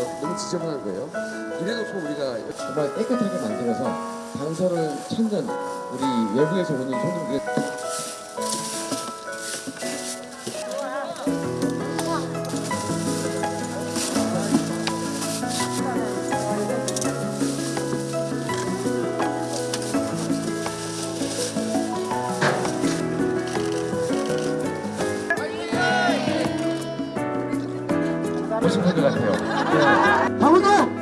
어, 너무 지저분한 거예요. 이래놓고 우리가 정말 깨끗하게 만들어서 강서를 천년 우리 외부에서 오는 손님들 무슨 생각하세요? 네. 강호동!